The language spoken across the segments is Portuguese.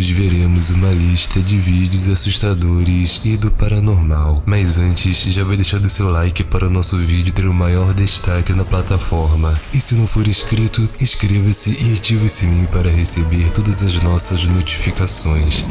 Hoje veremos uma lista de vídeos assustadores e do paranormal. Mas antes, já vai deixando seu like para o nosso vídeo ter o maior destaque na plataforma. E se não for inscrito, inscreva-se e ative o sininho para receber todas as nossas notificações.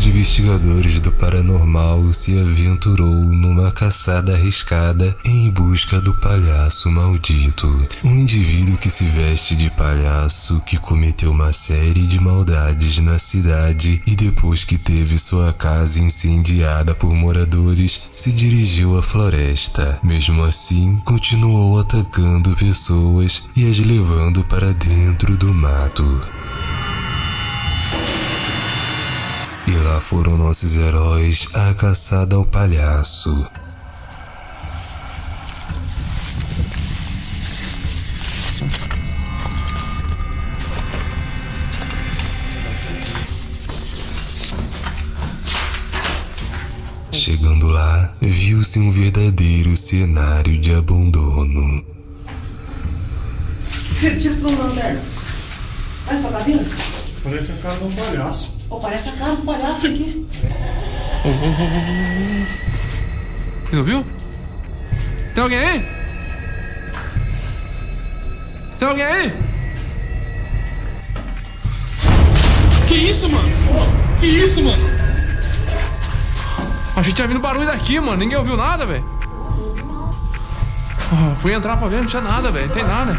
De investigadores do paranormal se aventurou numa caçada arriscada em busca do palhaço maldito. Um indivíduo que se veste de palhaço que cometeu uma série de maldades na cidade e depois que teve sua casa incendiada por moradores, se dirigiu à floresta. Mesmo assim, continuou atacando pessoas e as levando para dentro do mato. E lá foram nossos heróis à caçada ao palhaço. Chegando lá, viu-se um verdadeiro cenário de abandono. Tira tudo da lanterna. Mas pra cá dentro? Parece a cara de um palhaço. Pô, parece a cara do palhaço aqui. Você ouviu? Tem alguém aí? Tem alguém aí? Que isso, mano? Que isso, mano? Achei que tinha vindo barulho daqui, mano. Ninguém ouviu nada, velho. Ah, fui entrar pra ver, não tinha nada, velho. Não tem nada.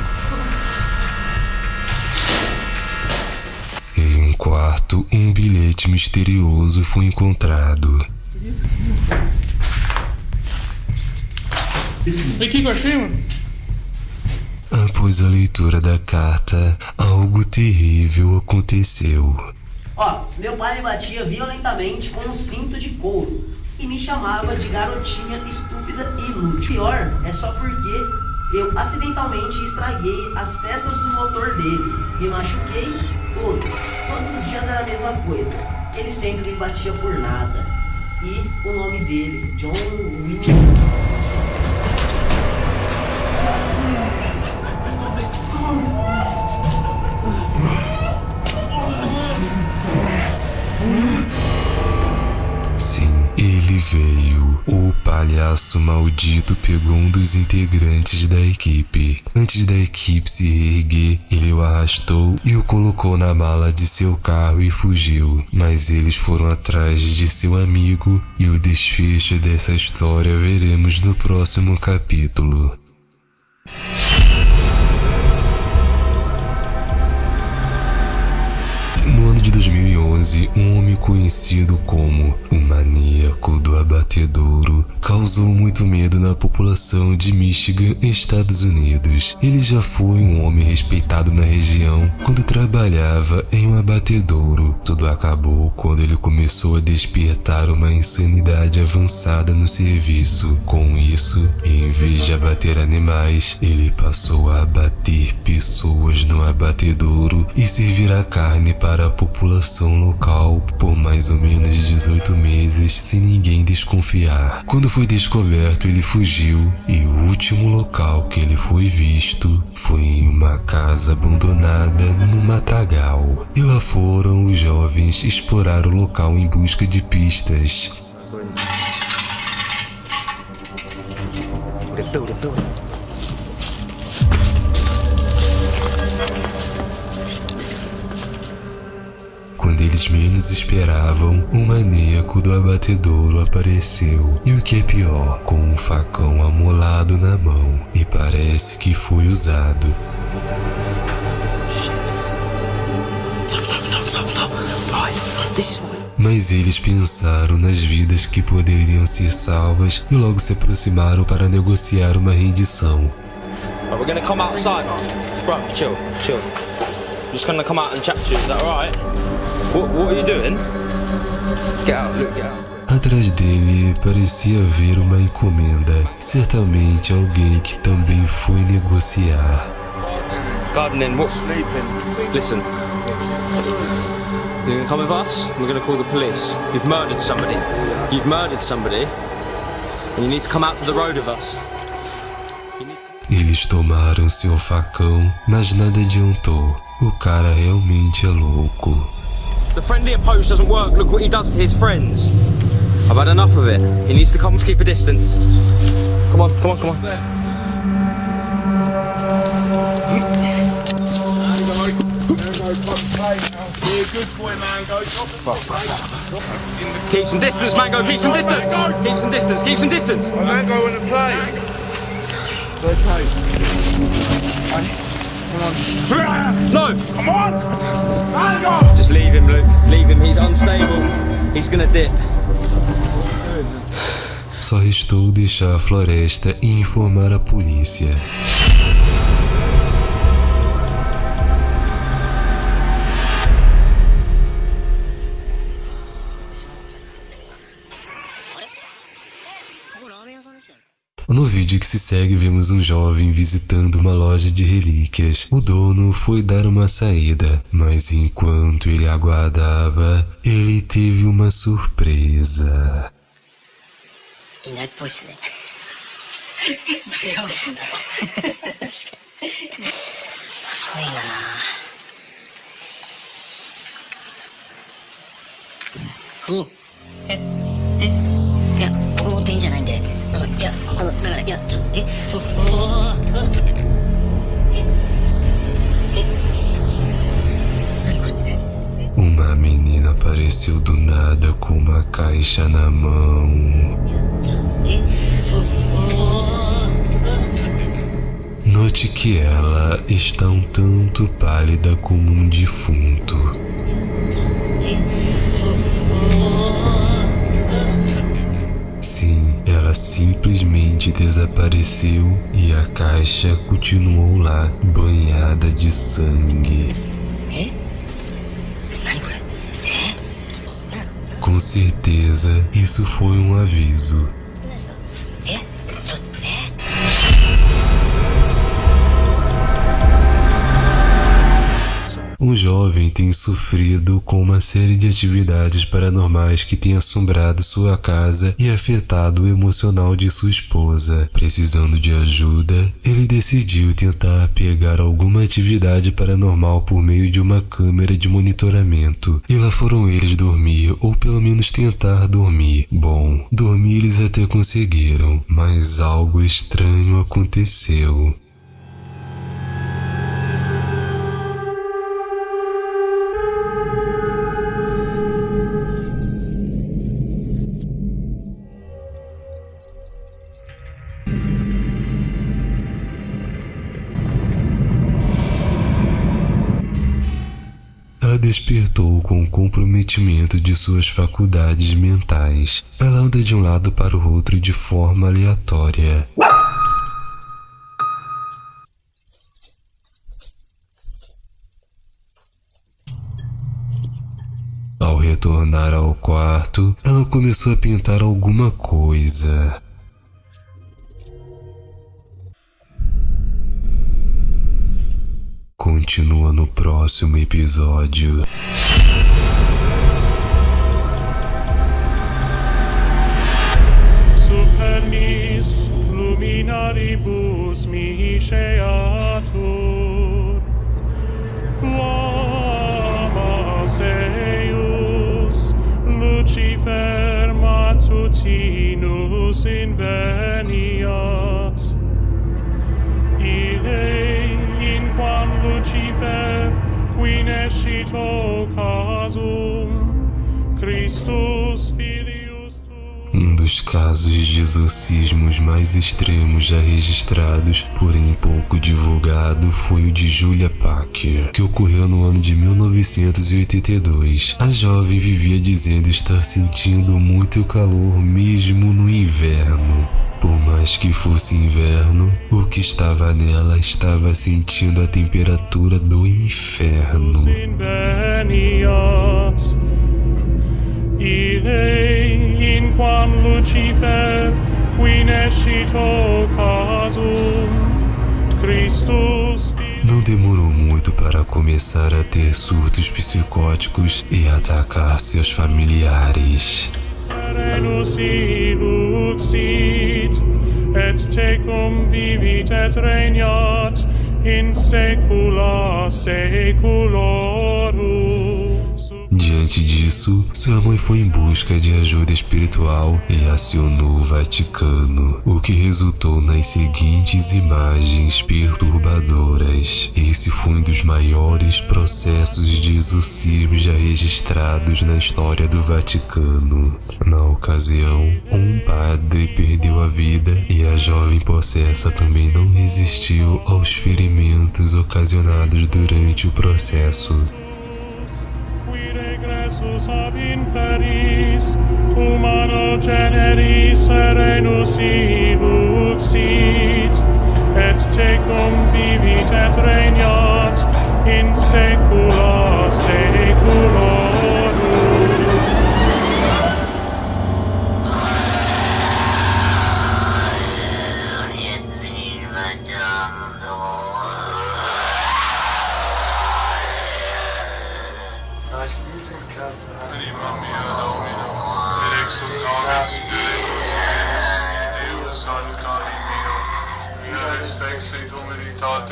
Bilhete misterioso foi encontrado. E o que, que eu achei, mano? Após a leitura da carta, algo terrível aconteceu. Ó, meu pai me batia violentamente com um cinto de couro e me chamava de garotinha estúpida e inútil. Pior é só porque eu acidentalmente estraguei as peças do motor dele. Me machuquei todo. Todos os dias era a mesma coisa. Ele sempre batia por nada. E o nome dele, John Wayne. Palhaço maldito pegou um dos integrantes da equipe. Antes da equipe se reerguer, ele o arrastou e o colocou na mala de seu carro e fugiu. Mas eles foram atrás de seu amigo e o desfecho dessa história veremos no próximo capítulo. 2011, um homem conhecido como o maníaco do abatedouro causou muito medo na população de Michigan, Estados Unidos. Ele já foi um homem respeitado na região quando trabalhava em um abatedouro. Tudo acabou quando ele começou a despertar uma insanidade avançada no serviço. Com isso, em vez de abater animais, ele passou a abater pessoas no abatedouro e servir a carne para a população local por mais ou menos 18 meses sem ninguém desconfiar. Quando foi descoberto, ele fugiu e o último local que ele foi visto foi em uma casa abandonada no matagal. E lá foram os jovens explorar o local em busca de pistas. Quando eles menos esperavam, um maníaco do abatedouro apareceu. E o que é pior, com um facão amolado na mão. E parece que foi usado. Mas eles pensaram nas vidas que poderiam ser salvas e logo se aproximaram para negociar uma rendição. Bro, chill, chill. I'm just gonna come out and chat to you, is that alright? What, what are you doing? Get out, look, get out. Atrás dele parecia haver uma encomenda. Certamente alguém que também foi negociar. Gardening, what? Listen. You're gonna come with us? We're gonna call the police. You've murdered somebody. You've murdered somebody. And you need to come out to the road with us. Eles tomaram seu facão, mas nada adiantou. O cara realmente é louco. The friendly approach doesn't work. Look what he does to his friends. I've had enough of it. He needs to come and keep a distance. Come on, come on, come on. Keep some distance, Mango. Keep some distance. Keep some distance. Keep some distance. Mango in the play. No. Come on! Just leave him, Luke. Leave him. He's unstable. He's gonna dip. Só restou deixar a floresta e informar a polícia. Que se segue, vemos um jovem visitando uma loja de relíquias. O dono foi dar uma saída, mas enquanto ele aguardava, ele teve uma surpresa. い uma menina apareceu do nada com uma caixa na mão. Note que ela está um tanto pálida como um defunto. Ela simplesmente desapareceu e a caixa continuou lá, banhada de sangue. É? Tá é? Com certeza, isso foi um aviso. Um jovem tem sofrido com uma série de atividades paranormais que têm assombrado sua casa e afetado o emocional de sua esposa. Precisando de ajuda, ele decidiu tentar pegar alguma atividade paranormal por meio de uma câmera de monitoramento. E lá foram eles dormir, ou pelo menos tentar dormir. Bom, dormir eles até conseguiram, mas algo estranho aconteceu. Despertou com o comprometimento de suas faculdades mentais. Ela anda de um lado para o outro de forma aleatória. Ao retornar ao quarto, ela começou a pintar alguma coisa. Continua no próximo episódio. Supernis luminaribus miseatur Flammas eius Lucifer matutinus inveniat Qui nescito casum Christus filius Um dos casos de exorcismos mais extremos já registrados, porém pouco divulgado, foi o de Julia Packer, que ocorreu no ano de 1982. A jovem vivia dizendo estar sentindo muito calor mesmo no inverno. Mais que fosse inverno, o que estava nela estava sentindo a temperatura do inferno. Não demorou muito para começar a ter surtos psicóticos e atacar seus familiares. Serenus et tecum vivit et regnat in saecula saeculorum. Diante disso, sua mãe foi em busca de ajuda espiritual e acionou o Vaticano, o que resultou nas seguintes imagens perturbadoras. Esse foi um dos maiores processos de exorcismo já registrados na história do Vaticano. Na ocasião, um padre perdeu a vida e a jovem possessa também não resistiu aos ferimentos ocasionados durante o processo. Iesus ab inferis, humano generis serenus iluxit, et tecum vivit et regnat in saecula saeculorum.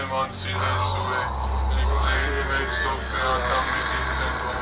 Motivationsuche, Lebensweg sogar damit die Zentrum